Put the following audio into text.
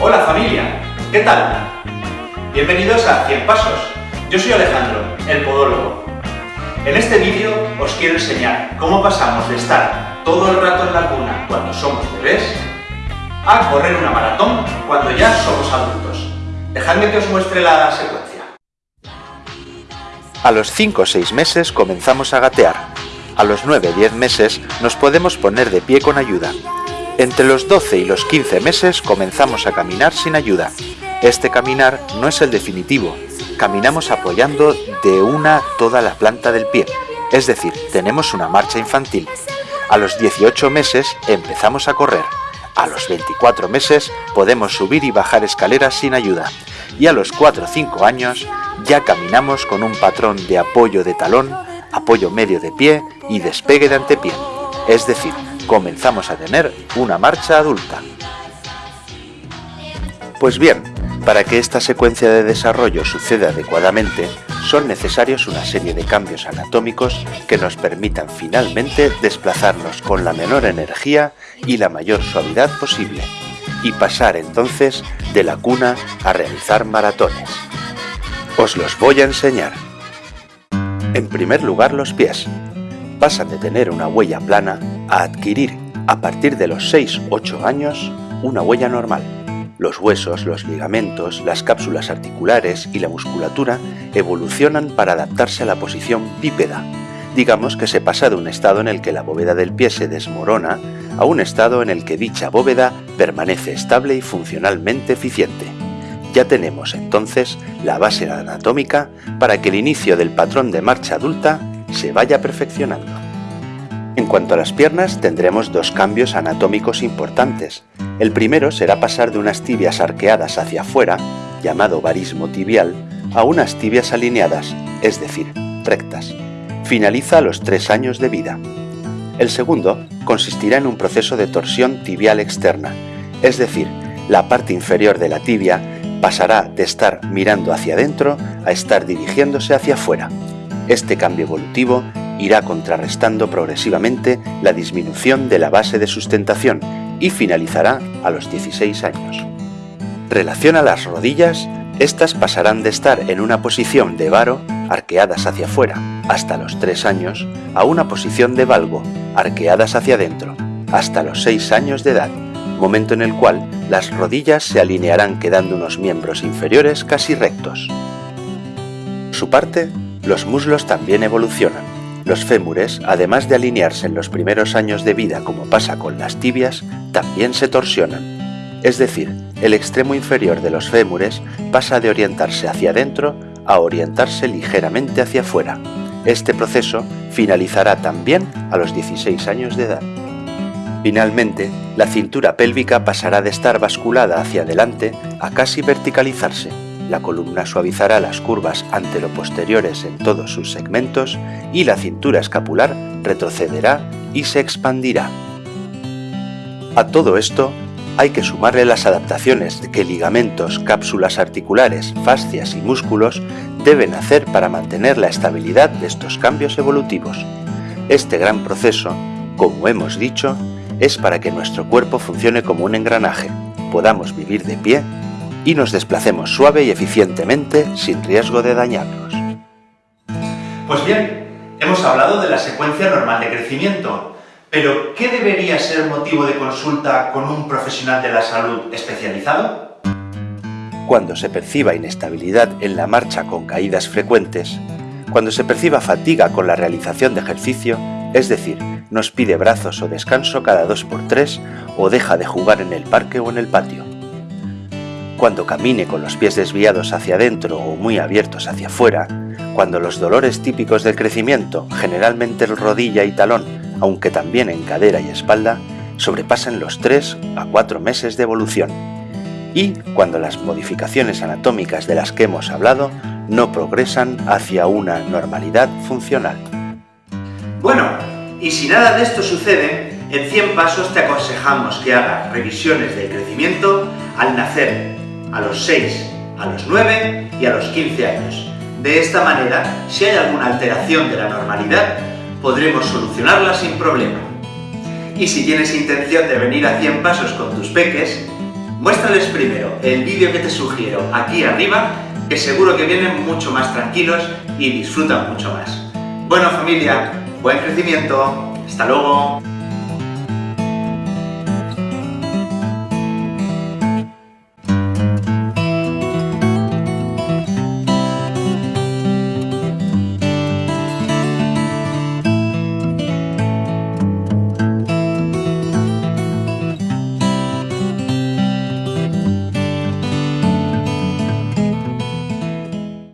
Hola familia, ¿qué tal? Bienvenidos a 100 Pasos. Yo soy Alejandro, el podólogo. En este vídeo os quiero enseñar cómo pasamos de estar todo el rato en la cuna cuando somos bebés a correr una maratón cuando ya somos adultos. Dejadme que os muestre la secuencia. A los 5 o 6 meses comenzamos a gatear. A los 9-10 meses nos podemos poner de pie con ayuda. Entre los 12 y los 15 meses comenzamos a caminar sin ayuda. Este caminar no es el definitivo, caminamos apoyando de una toda la planta del pie, es decir, tenemos una marcha infantil. A los 18 meses empezamos a correr. A los 24 meses podemos subir y bajar escaleras sin ayuda. Y a los 4 o 5 años ya caminamos con un patrón de apoyo de talón, apoyo medio de pie y despegue de antepié. Es decir, comenzamos a tener una marcha adulta. Pues bien, para que esta secuencia de desarrollo suceda adecuadamente, son necesarios una serie de cambios anatómicos que nos permitan finalmente desplazarnos con la menor energía y la mayor suavidad posible, y pasar entonces de la cuna a realizar maratones. Os los voy a enseñar. En primer lugar los pies. Pasan de tener una huella plana a adquirir, a partir de los 6-8 años, una huella normal. Los huesos, los ligamentos, las cápsulas articulares y la musculatura evolucionan para adaptarse a la posición bípeda. Digamos que se pasa de un estado en el que la bóveda del pie se desmorona a un estado en el que dicha bóveda permanece estable y funcionalmente eficiente. Ya tenemos entonces la base anatómica para que el inicio del patrón de marcha adulta se vaya perfeccionando. En cuanto a las piernas, tendremos dos cambios anatómicos importantes. El primero será pasar de unas tibias arqueadas hacia afuera, llamado varismo tibial, a unas tibias alineadas, es decir, rectas. Finaliza a los tres años de vida. El segundo consistirá en un proceso de torsión tibial externa, es decir, la parte inferior de la tibia pasará de estar mirando hacia adentro a estar dirigiéndose hacia afuera. Este cambio evolutivo irá contrarrestando progresivamente la disminución de la base de sustentación y finalizará a los 16 años. Relación a las rodillas, estas pasarán de estar en una posición de varo, arqueadas hacia afuera, hasta los 3 años, a una posición de valgo, arqueadas hacia adentro, hasta los 6 años de edad, momento en el cual las rodillas se alinearán quedando unos miembros inferiores casi rectos. su parte, los muslos también evolucionan. Los fémures, además de alinearse en los primeros años de vida como pasa con las tibias, también se torsionan. Es decir, el extremo inferior de los fémures pasa de orientarse hacia adentro a orientarse ligeramente hacia afuera. Este proceso finalizará también a los 16 años de edad. Finalmente, la cintura pélvica pasará de estar basculada hacia adelante a casi verticalizarse, la columna suavizará las curvas antero-posteriores en todos sus segmentos y la cintura escapular retrocederá y se expandirá. A todo esto hay que sumarle las adaptaciones que ligamentos, cápsulas articulares, fascias y músculos deben hacer para mantener la estabilidad de estos cambios evolutivos. Este gran proceso, como hemos dicho, es para que nuestro cuerpo funcione como un engranaje, podamos vivir de pie y nos desplacemos suave y eficientemente sin riesgo de dañarnos. Pues bien, hemos hablado de la secuencia normal de crecimiento, pero ¿qué debería ser motivo de consulta con un profesional de la salud especializado? Cuando se perciba inestabilidad en la marcha con caídas frecuentes, cuando se perciba fatiga con la realización de ejercicio, es decir, nos pide brazos o descanso cada dos por tres o deja de jugar en el parque o en el patio. Cuando camine con los pies desviados hacia adentro o muy abiertos hacia afuera, cuando los dolores típicos del crecimiento, generalmente en rodilla y talón, aunque también en cadera y espalda, sobrepasen los 3 a 4 meses de evolución, y cuando las modificaciones anatómicas de las que hemos hablado no progresan hacia una normalidad funcional. Bueno, y si nada de esto sucede, en 100 pasos te aconsejamos que hagas revisiones del crecimiento al nacer, a los 6, a los 9 y a los 15 años. De esta manera, si hay alguna alteración de la normalidad, podremos solucionarla sin problema. Y si tienes intención de venir a 100 pasos con tus peques, Muéstrales primero el vídeo que te sugiero aquí arriba, que seguro que vienen mucho más tranquilos y disfrutan mucho más. Bueno familia, buen crecimiento, hasta luego.